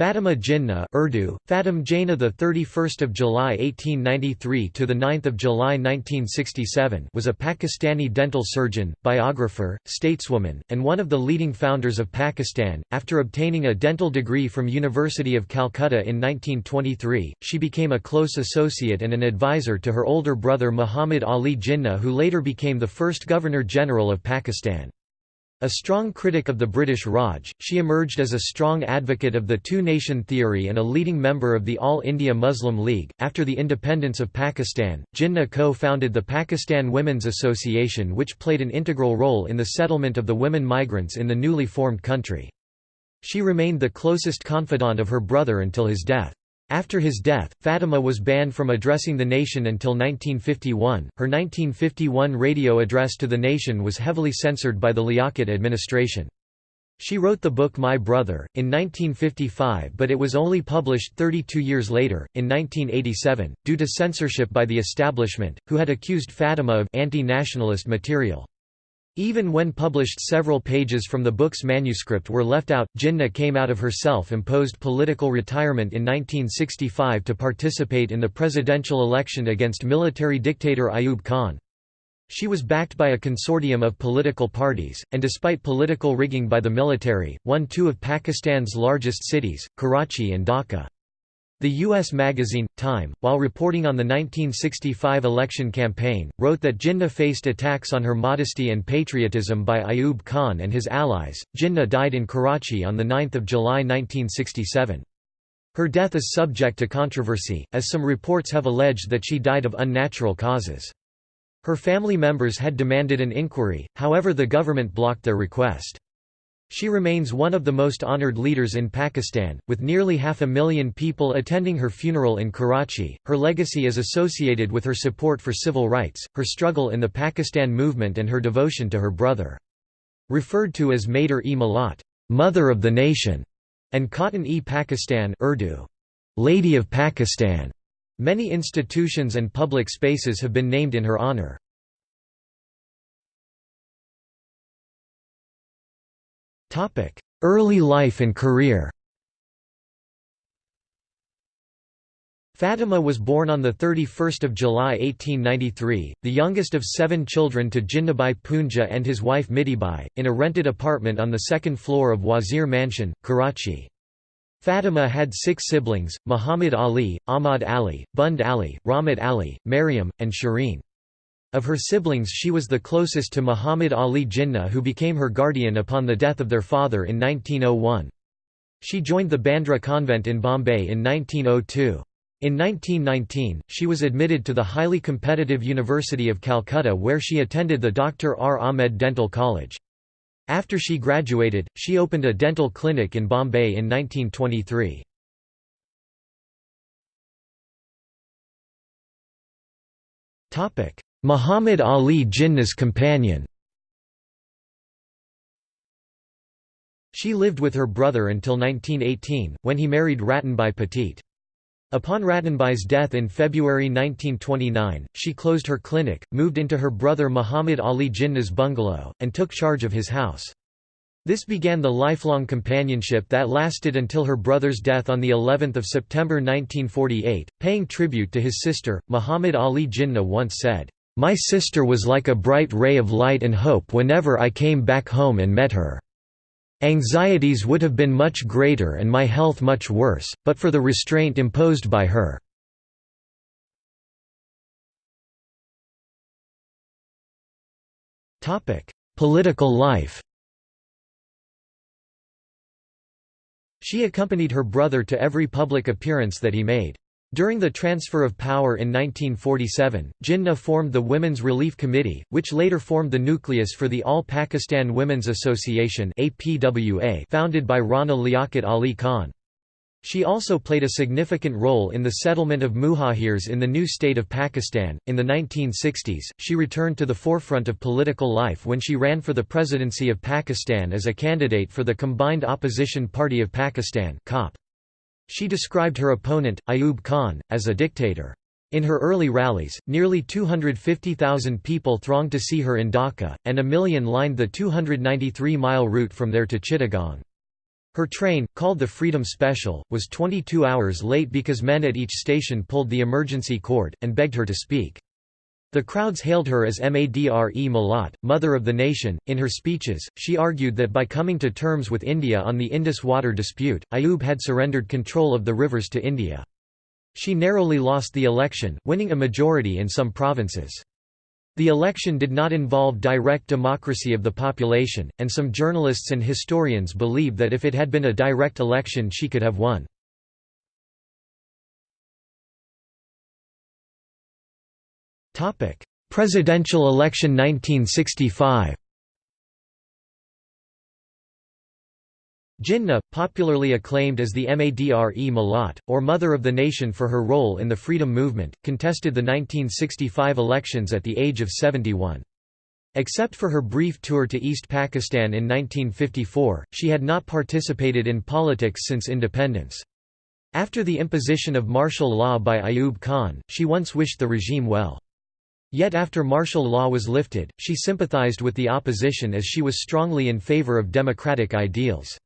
Fatima Jinnah Urdu, Fatim Jaina the 31st of July 1893 to the 9th of July 1967 was a Pakistani dental surgeon, biographer, stateswoman, and one of the leading founders of Pakistan. After obtaining a dental degree from University of Calcutta in 1923, she became a close associate and an advisor to her older brother Muhammad Ali Jinnah who later became the first Governor-General of Pakistan. A strong critic of the British Raj, she emerged as a strong advocate of the two-nation theory and a leading member of the All India Muslim League. After the independence of Pakistan, Jinnah co-founded the Pakistan Women's Association which played an integral role in the settlement of the women migrants in the newly formed country. She remained the closest confidant of her brother until his death. After his death, Fatima was banned from addressing the nation until 1951. Her 1951 radio address to the nation was heavily censored by the Liaquat administration. She wrote the book My Brother, in 1955 but it was only published 32 years later, in 1987, due to censorship by the establishment, who had accused Fatima of anti-nationalist material. Even when published several pages from the book's manuscript were left out, Jinnah came out of her self-imposed political retirement in 1965 to participate in the presidential election against military dictator Ayub Khan. She was backed by a consortium of political parties, and despite political rigging by the military, won two of Pakistan's largest cities, Karachi and Dhaka. The U.S. magazine, Time, while reporting on the 1965 election campaign, wrote that Jinnah faced attacks on her modesty and patriotism by Ayub Khan and his allies. Jinnah died in Karachi on 9 July 1967. Her death is subject to controversy, as some reports have alleged that she died of unnatural causes. Her family members had demanded an inquiry, however the government blocked their request. She remains one of the most honored leaders in Pakistan, with nearly half a million people attending her funeral in Karachi. Her legacy is associated with her support for civil rights, her struggle in the Pakistan movement, and her devotion to her brother. Referred to as Maitre-e Millat, Mother of the Nation, and Khatoon-e-Pakistan Urdu, Lady of Pakistan. Many institutions and public spaces have been named in her honor. Early life and career Fatima was born on 31 July 1893, the youngest of seven children to Jinnahbhai Poonja and his wife Mitibai, in a rented apartment on the second floor of Wazir Mansion, Karachi. Fatima had six siblings, Muhammad Ali, Ahmad Ali, Bund Ali, Rahmat Ali, Maryam, and Shireen. Of her siblings she was the closest to Muhammad Ali Jinnah who became her guardian upon the death of their father in 1901. She joined the Bandra convent in Bombay in 1902. In 1919, she was admitted to the highly competitive University of Calcutta where she attended the Dr. R. Ahmed Dental College. After she graduated, she opened a dental clinic in Bombay in 1923. Muhammad Ali Jinnah's companion She lived with her brother until 1918, when he married Ratanbai Petit. Upon Ratanbai's death in February 1929, she closed her clinic, moved into her brother Muhammad Ali Jinnah's bungalow, and took charge of his house. This began the lifelong companionship that lasted until her brother's death on the 11th of September 1948. Paying tribute to his sister, Muhammad Ali Jinnah once said, "My sister was like a bright ray of light and hope whenever I came back home and met her. Anxieties would have been much greater and my health much worse, but for the restraint imposed by her." Political life She accompanied her brother to every public appearance that he made. During the transfer of power in 1947, Jinnah formed the Women's Relief Committee, which later formed the nucleus for the All Pakistan Women's Association founded by Rana Liaquat Ali Khan. She also played a significant role in the settlement of muhajirs in the new state of Pakistan. In the 1960s, she returned to the forefront of political life when she ran for the presidency of Pakistan as a candidate for the Combined Opposition Party of Pakistan (COP). She described her opponent, Ayub Khan, as a dictator. In her early rallies, nearly 250,000 people thronged to see her in Dhaka, and a million lined the 293-mile route from there to Chittagong. Her train, called the Freedom Special, was 22 hours late because men at each station pulled the emergency cord, and begged her to speak. The crowds hailed her as Madre Malat, Mother of the Nation. In her speeches, she argued that by coming to terms with India on the Indus water dispute, Ayub had surrendered control of the rivers to India. She narrowly lost the election, winning a majority in some provinces. The election did not involve direct democracy of the population, and some journalists and historians believe that if it had been a direct election she could have won. Presidential election 1965 Jinnah, popularly acclaimed as the Madre Malat, or Mother of the Nation for her role in the freedom movement, contested the 1965 elections at the age of 71. Except for her brief tour to East Pakistan in 1954, she had not participated in politics since independence. After the imposition of martial law by Ayub Khan, she once wished the regime well. Yet after martial law was lifted, she sympathized with the opposition as she was strongly in favor of democratic ideals.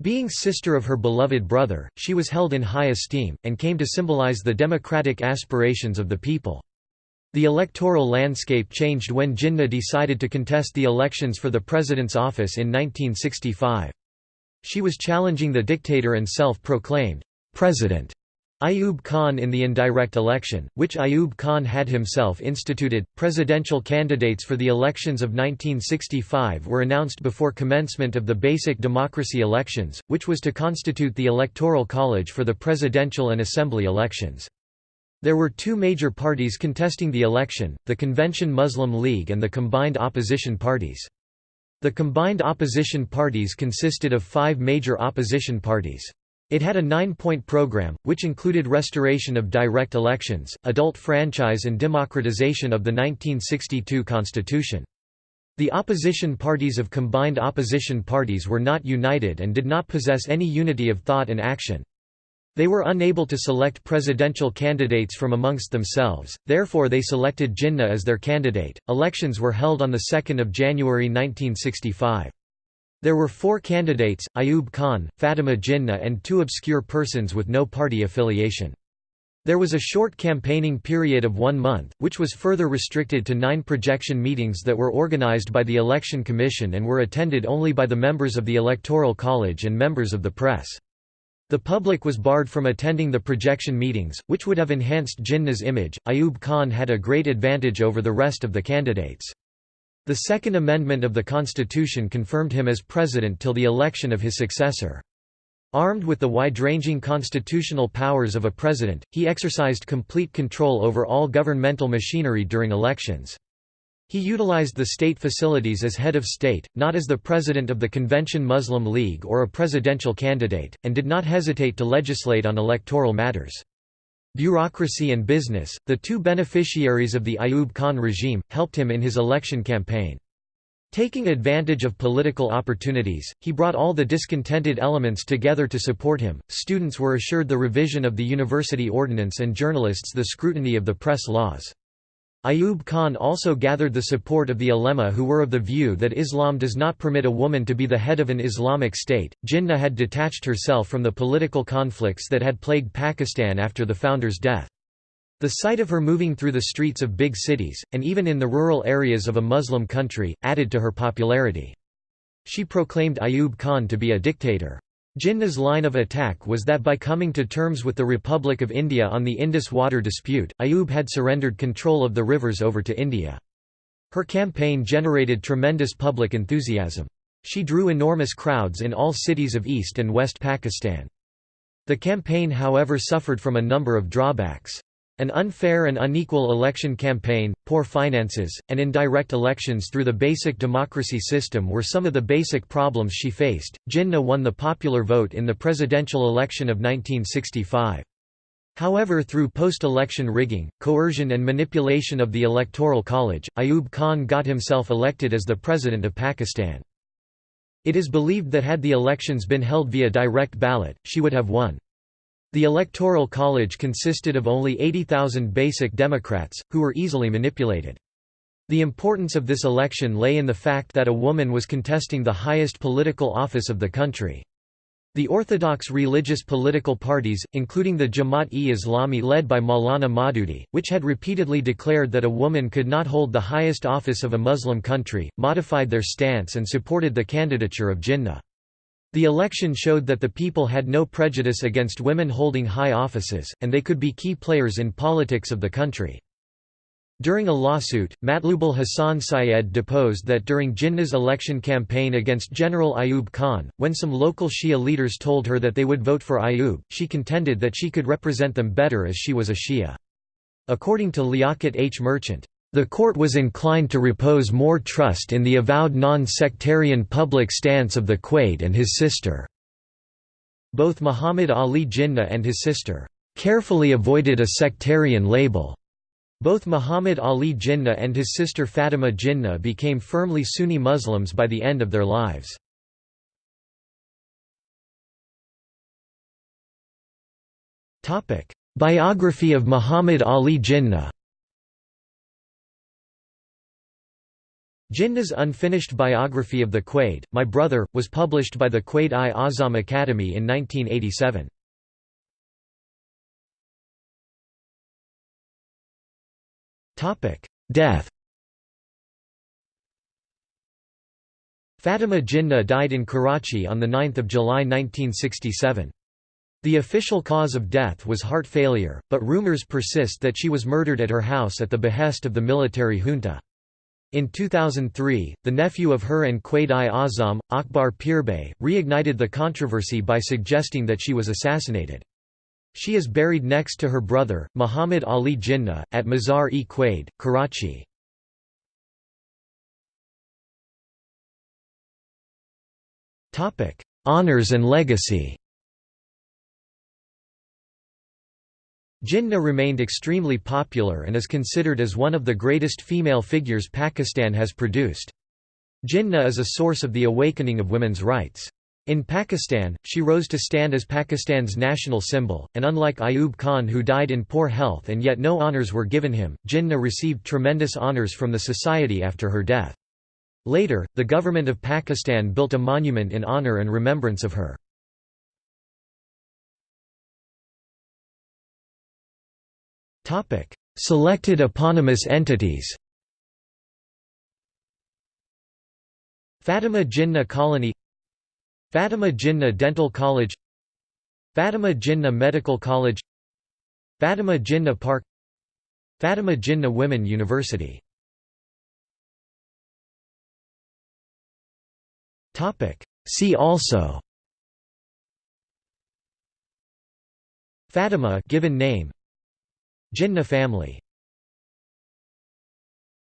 Being sister of her beloved brother, she was held in high esteem, and came to symbolize the democratic aspirations of the people. The electoral landscape changed when Jinnah decided to contest the elections for the president's office in 1965. She was challenging the dictator and self-proclaimed president Ayub Khan in the indirect election, which Ayub Khan had himself instituted. Presidential candidates for the elections of 1965 were announced before commencement of the basic democracy elections, which was to constitute the electoral college for the presidential and assembly elections. There were two major parties contesting the election, the Convention Muslim League and the combined opposition parties. The combined opposition parties consisted of five major opposition parties. It had a nine-point program, which included restoration of direct elections, adult franchise and democratization of the 1962 constitution. The opposition parties of combined opposition parties were not united and did not possess any unity of thought and action. They were unable to select presidential candidates from amongst themselves, therefore they selected Jinnah as their candidate. Elections were held on 2 January 1965. There were four candidates, Ayub Khan, Fatima Jinnah and two obscure persons with no party affiliation. There was a short campaigning period of one month, which was further restricted to nine projection meetings that were organized by the Election Commission and were attended only by the members of the Electoral College and members of the press. The public was barred from attending the projection meetings, which would have enhanced Jinnah's image. Ayub Khan had a great advantage over the rest of the candidates. The Second Amendment of the Constitution confirmed him as president till the election of his successor. Armed with the wide-ranging constitutional powers of a president, he exercised complete control over all governmental machinery during elections. He utilized the state facilities as head of state, not as the president of the Convention Muslim League or a presidential candidate, and did not hesitate to legislate on electoral matters. Bureaucracy and business, the two beneficiaries of the Ayub Khan regime, helped him in his election campaign. Taking advantage of political opportunities, he brought all the discontented elements together to support him. Students were assured the revision of the university ordinance and journalists the scrutiny of the press laws. Ayub Khan also gathered the support of the ulema who were of the view that Islam does not permit a woman to be the head of an Islamic state. Jinnah had detached herself from the political conflicts that had plagued Pakistan after the founder's death. The sight of her moving through the streets of big cities, and even in the rural areas of a Muslim country, added to her popularity. She proclaimed Ayub Khan to be a dictator. Jinnah's line of attack was that by coming to terms with the Republic of India on the Indus water dispute, Ayub had surrendered control of the rivers over to India. Her campaign generated tremendous public enthusiasm. She drew enormous crowds in all cities of East and West Pakistan. The campaign however suffered from a number of drawbacks. An unfair and unequal election campaign, poor finances, and indirect elections through the basic democracy system were some of the basic problems she faced. Jinnah won the popular vote in the presidential election of 1965. However through post-election rigging, coercion and manipulation of the Electoral College, Ayub Khan got himself elected as the President of Pakistan. It is believed that had the elections been held via direct ballot, she would have won. The Electoral College consisted of only 80,000 basic Democrats, who were easily manipulated. The importance of this election lay in the fact that a woman was contesting the highest political office of the country. The orthodox religious political parties, including the Jamaat-e-Islami led by Maulana Maududi, which had repeatedly declared that a woman could not hold the highest office of a Muslim country, modified their stance and supported the candidature of Jinnah. The election showed that the people had no prejudice against women holding high offices, and they could be key players in politics of the country. During a lawsuit, Matlubul Hassan Syed deposed that during Jinnah's election campaign against General Ayub Khan, when some local Shia leaders told her that they would vote for Ayub, she contended that she could represent them better as she was a Shia. According to Liaquat H. Merchant, the court was inclined to repose more trust in the avowed non-sectarian public stance of the Quaid and his sister. Both Muhammad Ali Jinnah and his sister carefully avoided a sectarian label. Both Muhammad Ali Jinnah and his sister Fatima Jinnah became firmly Sunni Muslims by the end of their lives. Biography of Muhammad Ali Jinnah Jinnah's unfinished biography of the Quaid, My Brother, was published by the Quaid-i-Azam Academy in 1987. Topic: Death. Fatima Jinnah died in Karachi on 9 July 1967. The official cause of death was heart failure, but rumors persist that she was murdered at her house at the behest of the military junta. In 2003, the nephew of her and Quaid-i-Azam, Akbar Pirbhai, reignited the controversy by suggesting that she was assassinated. She is buried next to her brother, Muhammad Ali Jinnah, at Mazar-e-Quaid, Karachi. Honours and legacy Jinnah remained extremely popular and is considered as one of the greatest female figures Pakistan has produced. Jinnah is a source of the awakening of women's rights. In Pakistan, she rose to stand as Pakistan's national symbol, and unlike Ayub Khan who died in poor health and yet no honours were given him, Jinnah received tremendous honours from the society after her death. Later, the government of Pakistan built a monument in honour and remembrance of her. Selected eponymous entities Fatima Jinnah Colony Fatima Jinnah Dental College Fatima Jinnah Medical College Fatima Jinnah Park Fatima Jinnah Women University See also Fatima given name Jinnah family